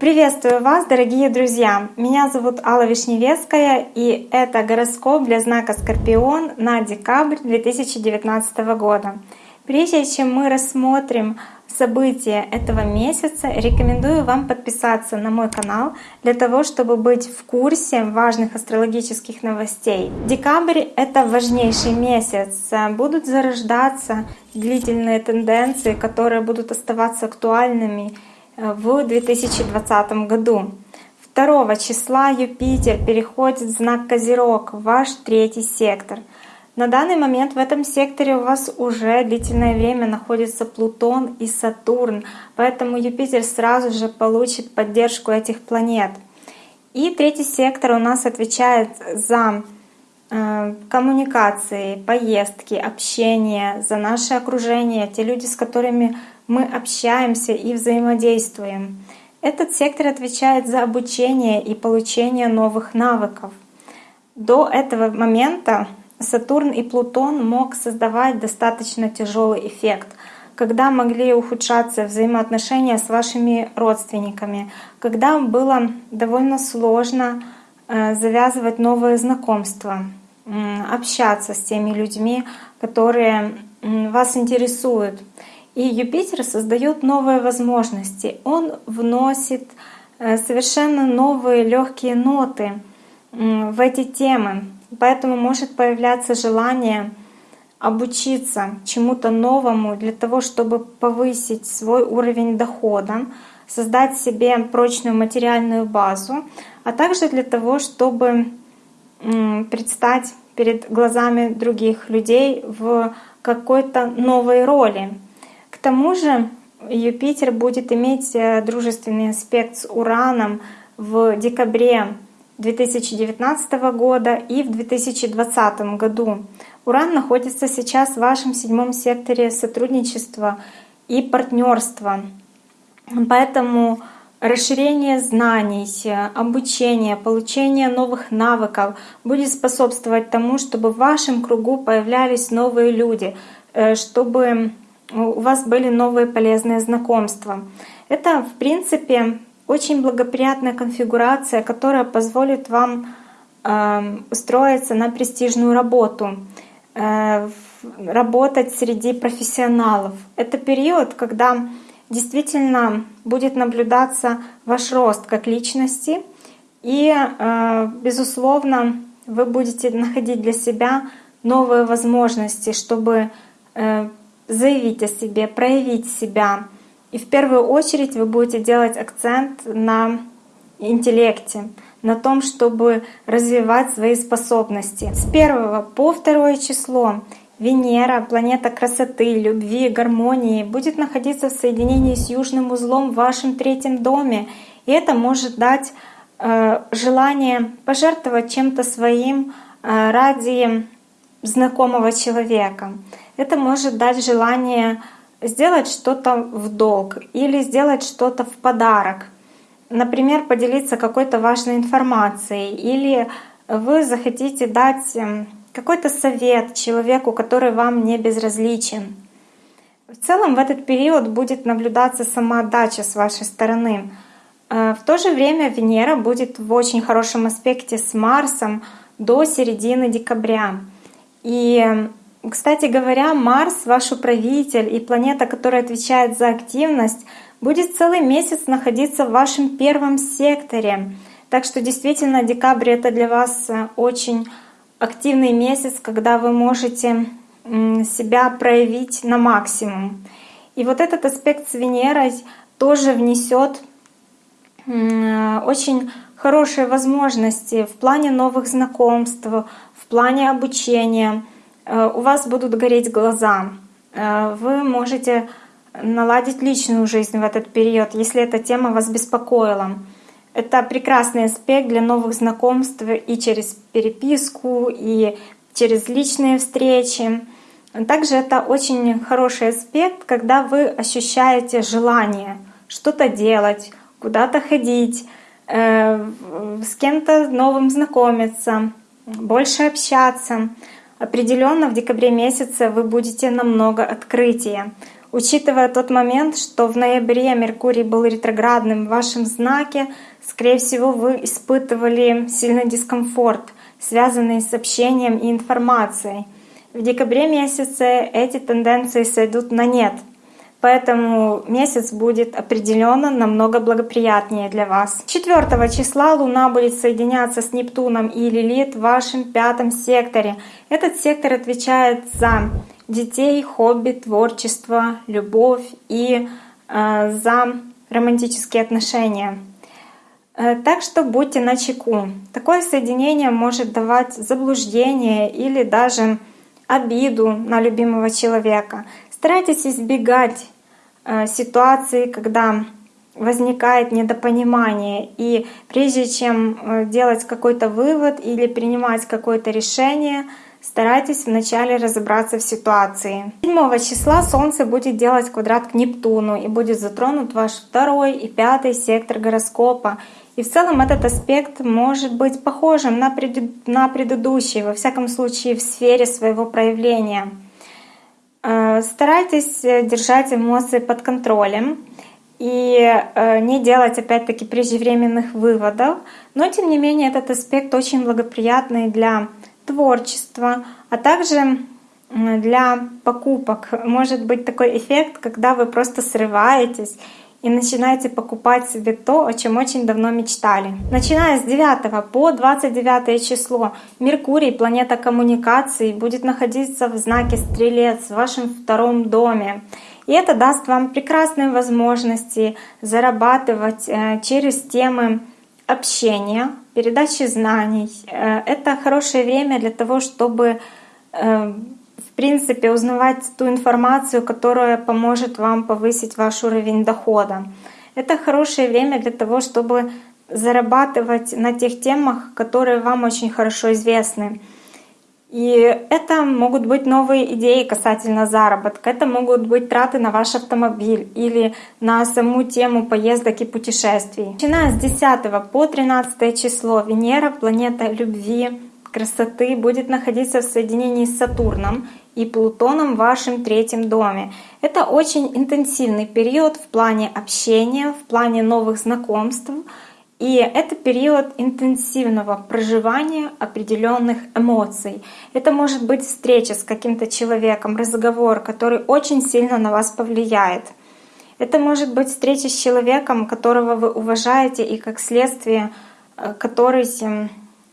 Приветствую вас, дорогие друзья! Меня зовут Алла Вишневецкая, и это гороскоп для знака Скорпион на декабрь 2019 года. Прежде чем мы рассмотрим события этого месяца, рекомендую вам подписаться на мой канал для того, чтобы быть в курсе важных астрологических новостей. Декабрь — это важнейший месяц. Будут зарождаться длительные тенденции, которые будут оставаться актуальными в 2020 году. 2 числа Юпитер переходит в знак Козерог, ваш третий сектор. На данный момент в этом секторе у вас уже длительное время находится Плутон и Сатурн, поэтому Юпитер сразу же получит поддержку этих планет. И третий сектор у нас отвечает за э, коммуникации, поездки, общение, за наше окружение, те люди, с которыми мы общаемся и взаимодействуем. Этот сектор отвечает за обучение и получение новых навыков. До этого момента Сатурн и Плутон мог создавать достаточно тяжелый эффект, когда могли ухудшаться взаимоотношения с вашими родственниками, когда было довольно сложно э, завязывать новые знакомства, общаться с теми людьми, которые вас интересуют. И Юпитер создает новые возможности. Он вносит э, совершенно новые легкие ноты в эти темы. Поэтому может появляться желание обучиться чему-то новому для того, чтобы повысить свой уровень дохода, создать себе прочную материальную базу, а также для того, чтобы предстать перед глазами других людей в какой-то новой роли. К тому же Юпитер будет иметь э, дружественный аспект с Ураном в декабре 2019 года и в 2020 году. Уран находится сейчас в вашем седьмом секторе сотрудничества и партнерства. Поэтому расширение знаний, обучение, получение новых навыков будет способствовать тому, чтобы в вашем кругу появлялись новые люди, э, чтобы у вас были новые полезные знакомства. Это, в принципе, очень благоприятная конфигурация, которая позволит вам э, устроиться на престижную работу, э, работать среди профессионалов. Это период, когда действительно будет наблюдаться ваш рост как личности, и, э, безусловно, вы будете находить для себя новые возможности, чтобы э, заявить о себе, проявить себя. И в первую очередь вы будете делать акцент на интеллекте, на том, чтобы развивать свои способности. С 1 по 2 число Венера, планета красоты, любви, гармонии, будет находиться в соединении с южным узлом в вашем третьем доме. И это может дать э, желание пожертвовать чем-то своим э, ради знакомого человека. Это может дать желание сделать что-то в долг или сделать что-то в подарок. Например, поделиться какой-то важной информацией или вы захотите дать эм, какой-то совет человеку, который вам не безразличен. В целом в этот период будет наблюдаться самоотдача с вашей стороны. Э, в то же время Венера будет в очень хорошем аспекте с Марсом до середины декабря. И кстати говоря, Марс, ваш управитель и планета, которая отвечает за активность, будет целый месяц находиться в вашем первом секторе. Так что действительно декабрь это для вас э, очень активный месяц, когда вы можете себя проявить на максимум. И вот этот аспект с Венерой тоже внесет э, очень хорошие возможности в плане новых знакомств, в плане обучения — у вас будут гореть глаза. Э, вы можете наладить личную жизнь в этот период, если эта тема вас беспокоила. Это прекрасный аспект для новых знакомств и через переписку, и через личные встречи. Также это очень хороший аспект, когда вы ощущаете желание что-то делать, куда-то ходить, э, с кем-то новым знакомиться, больше общаться. Определенно в декабре месяце вы будете намного открытие. Учитывая тот момент, что в ноябре Меркурий был ретроградным в вашем знаке, скорее всего, вы испытывали сильный дискомфорт, связанный с общением и информацией. В декабре месяце эти тенденции сойдут на нет — Поэтому месяц будет определенно намного благоприятнее для вас. 4 числа Луна будет соединяться с Нептуном и Лилит в вашем пятом секторе. Этот сектор отвечает за детей, хобби, творчество, любовь и э, за романтические отношения. Э, так что будьте начеку. Такое соединение может давать заблуждение или даже обиду на любимого человека. Старайтесь избегать э, ситуации, когда возникает недопонимание. И прежде чем э, делать какой-то вывод или принимать какое-то решение, старайтесь вначале разобраться в ситуации. 7 числа Солнце будет делать квадрат к Нептуну и будет затронут ваш второй и пятый сектор гороскопа. И в целом этот аспект может быть похожим на, на предыдущий, во всяком случае в сфере своего проявления. Э, старайтесь э, держать эмоции под контролем и э, не делать опять-таки преждевременных выводов. Но тем не менее этот аспект очень благоприятный для творчества, а также для покупок. Может быть такой эффект, когда вы просто срываетесь и начинаете покупать себе то, о чем очень давно мечтали. Начиная с 9 по 29 число Меркурий, планета коммуникаций, будет находиться в знаке Стрелец в вашем втором доме. И это даст вам прекрасные возможности зарабатывать э, через темы общения, передачи знаний. Э, это хорошее время для того, чтобы э, принципе, узнавать ту информацию, которая поможет вам повысить ваш уровень дохода. Это хорошее время для того, чтобы зарабатывать на тех темах, которые вам очень хорошо известны. И это могут быть новые идеи касательно заработка, это могут быть траты на ваш автомобиль или на саму тему поездок и путешествий. Начиная с 10 по 13 число Венера, планета любви, красоты, будет находиться в соединении с Сатурном и Плутоном в вашем третьем доме. Это очень интенсивный период в плане общения, в плане новых знакомств. И это период интенсивного проживания определенных эмоций. Это может быть встреча с каким-то человеком, разговор, который очень сильно на вас повлияет. Это может быть встреча с человеком, которого вы уважаете и как следствие, э, который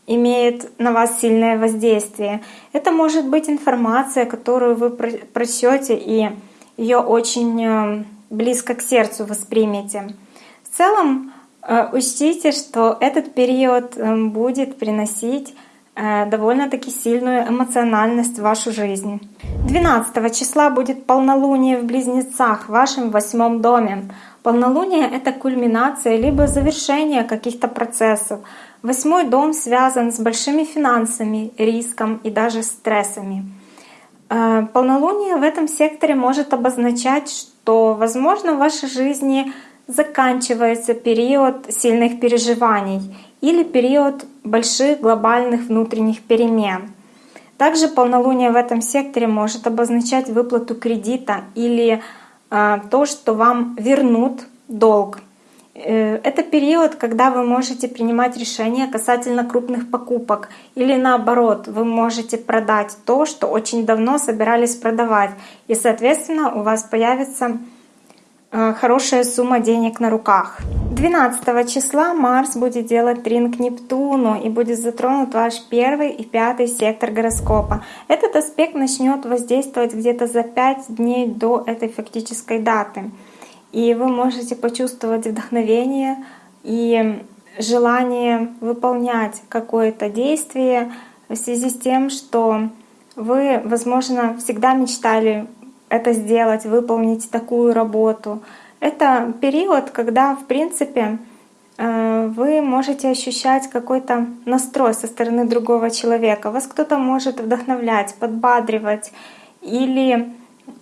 имеет на вас сильное воздействие. Это может быть информация, которую вы прочтете и ее очень э, близко к сердцу воспримете. В целом э, учтите, что этот период э, будет приносить довольно-таки сильную эмоциональность в вашу жизнь. 12 числа будет полнолуние в Близнецах в вашем восьмом доме. Полнолуние — это кульминация либо завершение каких-то процессов, Восьмой дом связан с большими финансами, риском и даже стрессами. Э, полнолуние в этом секторе может обозначать, что, возможно, в вашей жизни заканчивается период сильных переживаний или период больших глобальных внутренних перемен. Также полнолуние в этом секторе может обозначать выплату кредита или э, то, что вам вернут долг. Э, это период, когда вы можете принимать решения касательно крупных покупок. Или наоборот, вы можете продать то, что очень давно собирались продавать. И, соответственно, у вас появится э, хорошая сумма денег на руках. 12 числа Марс будет делать трин Нептуну и будет затронут ваш первый и пятый сектор гороскопа. Этот аспект начнет воздействовать где-то за 5 дней до этой фактической даты и вы можете почувствовать вдохновение и желание выполнять какое-то действие в связи с тем, что вы, возможно, всегда мечтали это сделать, выполнить такую работу. Это период, когда, в принципе, э, вы можете ощущать какой-то настрой со стороны другого человека. Вас кто-то может вдохновлять, подбадривать или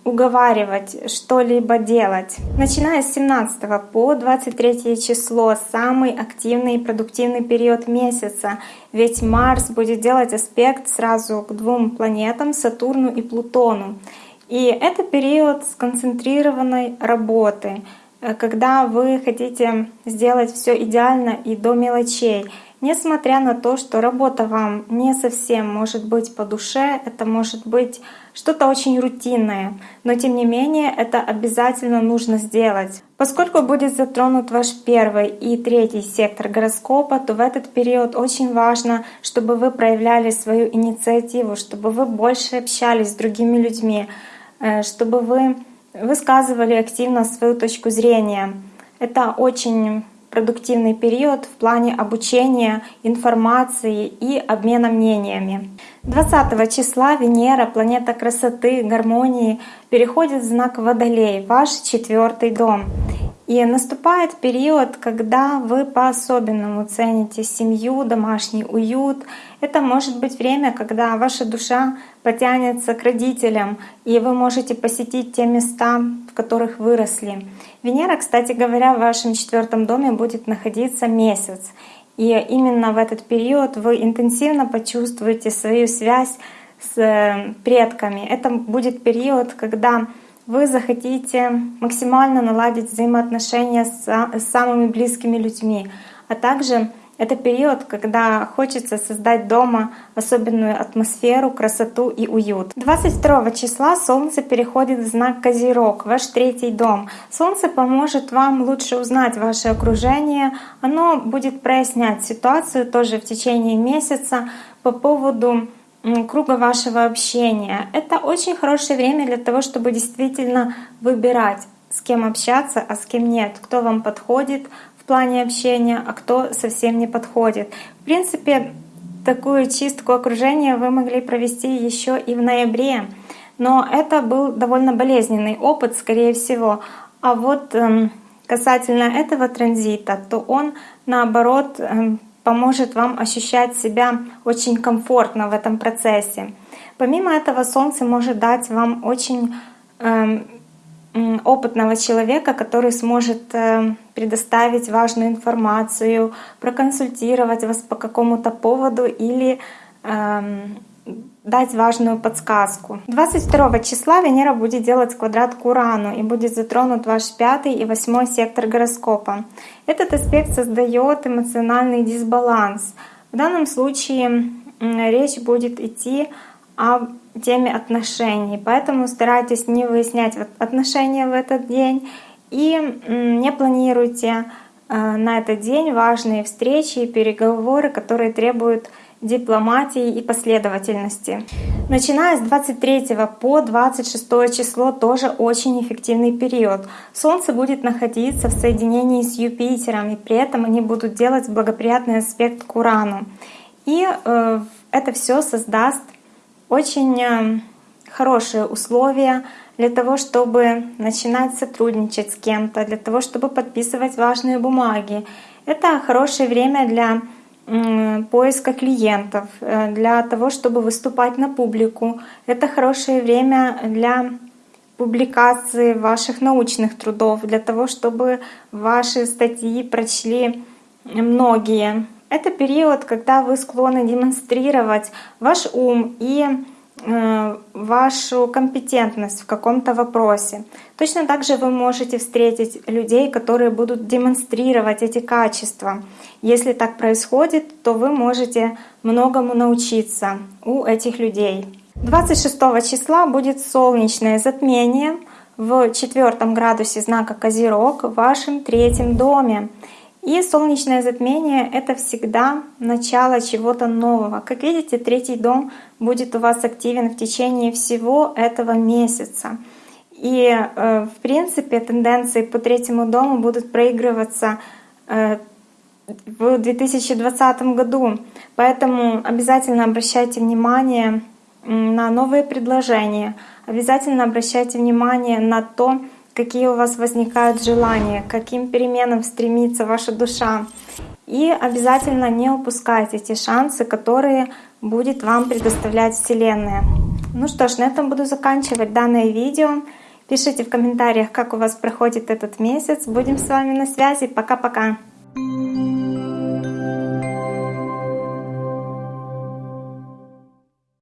уговаривать что-либо делать. Начиная с 17 по 23 число самый активный и продуктивный период месяца, ведь Марс будет делать аспект сразу к двум планетам, Сатурну и Плутону. И это период сконцентрированной работы, э, когда вы хотите сделать все идеально и до мелочей. Несмотря на то, что работа вам не совсем может быть по душе, это может быть что-то очень рутинное, но тем не менее это обязательно нужно сделать. Поскольку будет затронут ваш первый и третий сектор гороскопа, то в этот период очень важно, чтобы вы проявляли свою инициативу, чтобы вы больше общались с другими людьми, э, чтобы вы высказывали активно свою точку зрения. Это очень продуктивный период в плане обучения, информации и обмена мнениями. 20 числа Венера, планета красоты, гармонии, переходит в знак Водолей, ваш четвертый дом. И наступает период, когда вы по-особенному цените семью, домашний уют. Это может быть время, когда ваша душа потянется к родителям, и вы можете посетить те места, в которых выросли. Венера, кстати говоря, в вашем четвертом доме будет находиться месяц. И именно в этот период вы интенсивно почувствуете свою связь с э, предками. Это будет период, когда вы захотите максимально наладить взаимоотношения с самыми близкими людьми, а также это период, когда хочется создать дома особенную атмосферу, красоту и уют. 22 числа Солнце переходит в знак Козерог, ваш третий дом. Солнце поможет вам лучше узнать ваше окружение. Оно будет прояснять ситуацию тоже в течение месяца по поводу круга вашего общения. Это очень хорошее время для того, чтобы действительно выбирать, с кем общаться, а с кем нет, кто вам подходит в плане общения, а кто совсем не подходит. В принципе, такую чистку окружения вы могли провести еще и в ноябре, но это был довольно болезненный опыт, скорее всего. А вот эм, касательно этого транзита, то он наоборот эм, поможет вам ощущать себя очень комфортно в этом процессе. Помимо этого, Солнце может дать вам очень э, опытного человека, который сможет э, предоставить важную информацию, проконсультировать вас по какому-то поводу или э, дать важную подсказку. 22 числа Венера будет делать квадрат к Урану и будет затронут ваш пятый и восьмой сектор гороскопа. Этот аспект создает эмоциональный дисбаланс. В данном случае речь будет идти о теме отношений, поэтому старайтесь не выяснять отношения в этот день и не планируйте э, на этот день важные встречи и переговоры, которые требуют дипломатии и последовательности. Начиная с 23 по 26 число тоже очень эффективный период. Солнце будет находиться в соединении с Юпитером, и при этом они будут делать благоприятный аспект к Урану. И э, это все создаст очень э, хорошие условия для того, чтобы начинать сотрудничать с кем-то, для того, чтобы подписывать важные бумаги. Это хорошее время для поиска клиентов, э, для того, чтобы выступать на публику. Это хорошее время для публикации ваших научных трудов, для того, чтобы ваши статьи прочли многие. Это период, когда вы склонны демонстрировать ваш ум и вашу компетентность в каком-то вопросе. Точно так же вы можете встретить людей, которые будут демонстрировать эти качества. Если так происходит, то вы можете многому научиться у этих людей. 26 числа будет солнечное затмение в четвертом градусе знака Козерог в вашем третьем доме. И солнечное затмение — это всегда начало чего-то нового. Как видите, третий дом будет у вас активен в течение всего этого месяца. И, э, в принципе, тенденции по третьему дому будут проигрываться э, в 2020 году. Поэтому обязательно обращайте внимание на новые предложения, обязательно обращайте внимание на то, какие у вас возникают желания, каким переменам стремится ваша душа. И обязательно не упускайте эти шансы, которые будет вам предоставлять Вселенная. Ну что ж, на этом буду заканчивать данное видео. Пишите в комментариях, как у вас проходит этот месяц. Будем с вами на связи. Пока-пока. thank you